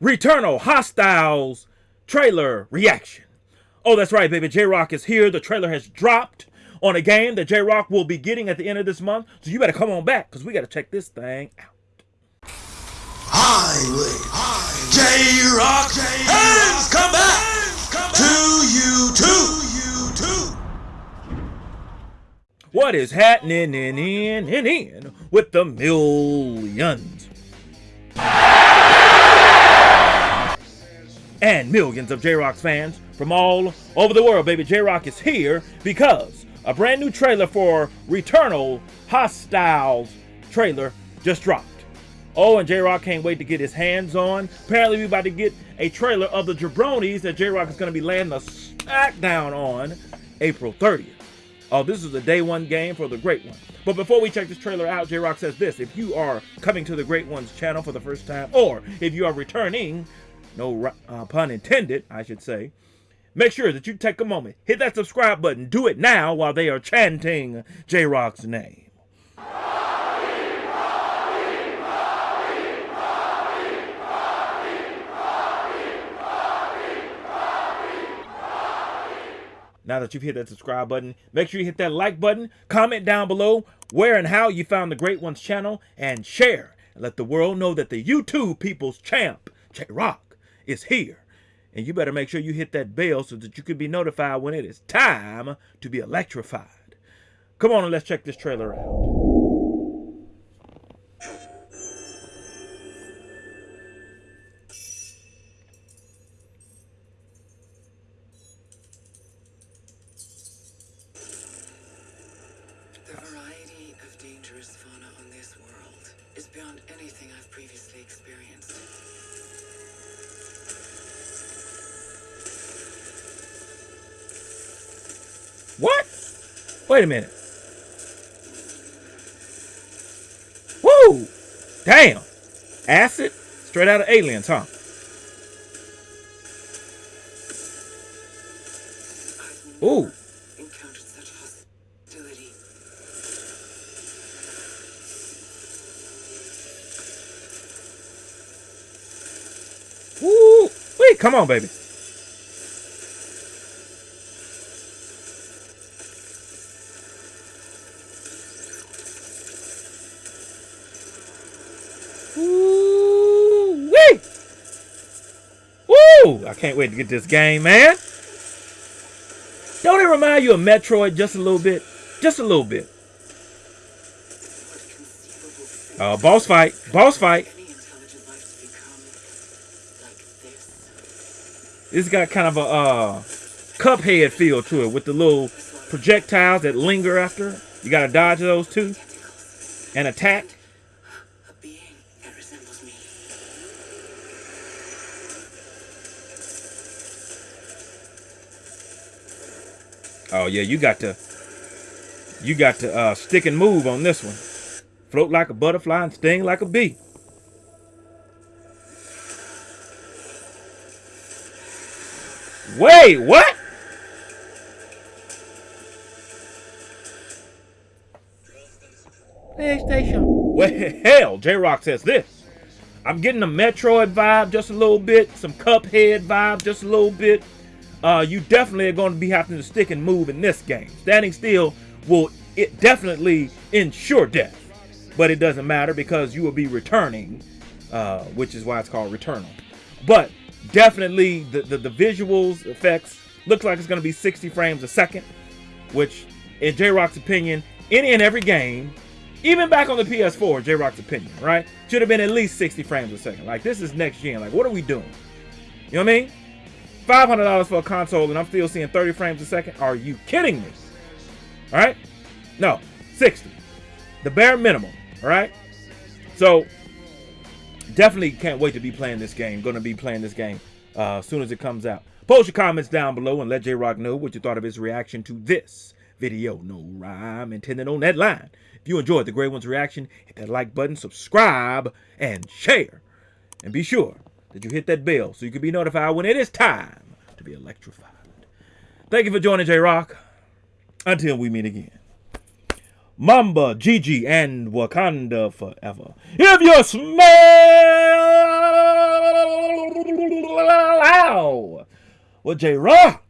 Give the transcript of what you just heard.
Returnal Hostiles trailer reaction. Oh, that's right, baby. J Rock is here. The trailer has dropped on a game that J Rock will be getting at the end of this month. So you better come on back because we got to check this thing out. Highway. J Rock has come back to you too. What is happening in in in in with the millions? And millions of J-Rock's fans from all over the world, baby. J-Rock is here because a brand new trailer for Returnal Hostiles trailer just dropped. Oh, and J-Rock can't wait to get his hands on. Apparently, we about to get a trailer of the Jabronis that J-Rock is going to be laying the smackdown on April 30th. Oh, this is a day one game for the Great One. But before we check this trailer out, J-Rock says this. If you are coming to the Great One's channel for the first time, or if you are returning, no uh, pun intended, I should say, make sure that you take a moment, hit that subscribe button, do it now while they are chanting J-Rock's name. Now that you've hit that subscribe button, make sure you hit that like button, comment down below where and how you found the Great Ones channel, and share. And let the world know that the YouTube people's champ, J-Rock, is here. And you better make sure you hit that bell so that you can be notified when it is time to be electrified. Come on and let's check this trailer out. The variety of dangerous fauna on this world is beyond anything I've previously experienced. What? Wait a minute. Woo! Damn. Acid? Straight out of aliens, huh? Ooh. never encountered such hostility. Woo! Wait, come on, baby. Woo! Wee! I can't wait to get this game, man. Don't it remind you of Metroid just a little bit? Just a little bit. Uh, boss fight. Boss fight. to this? Got kind of a uh, Cuphead feel to it with the little projectiles that linger after. You gotta dodge those too and attack. Oh yeah, you got to you got to uh, stick and move on this one. Float like a butterfly and sting like a bee. Wait, what? PlayStation. Well, hell, J-Rock says this. I'm getting a Metroid vibe just a little bit, some Cuphead vibe just a little bit. Uh, you definitely are going to be having to stick and move in this game. Standing still will it definitely ensure death, but it doesn't matter because you will be returning, uh, which is why it's called Returnal. But definitely the, the, the visuals, effects, looks like it's going to be 60 frames a second, which in J-Rock's opinion, any and every game, even back on the PS4, J-Rock's opinion, right? Should have been at least 60 frames a second. Like, this is next gen. Like, what are we doing? You know what I mean? $500 for a console and I'm still seeing 30 frames a second? Are you kidding me? All right? No, 60. The bare minimum, all right? So, definitely can't wait to be playing this game. Going to be playing this game uh, as soon as it comes out. Post your comments down below and let J-Rock know what you thought of his reaction to this video. No rhyme intended on that line. If you enjoyed the Great One's reaction, hit that like button, subscribe, and share. And be sure that you hit that bell so you can be notified when it is time to be electrified. Thank you for joining J Rock. Until we meet again. Mamba, Gigi, and Wakanda forever. If you smell what J Rock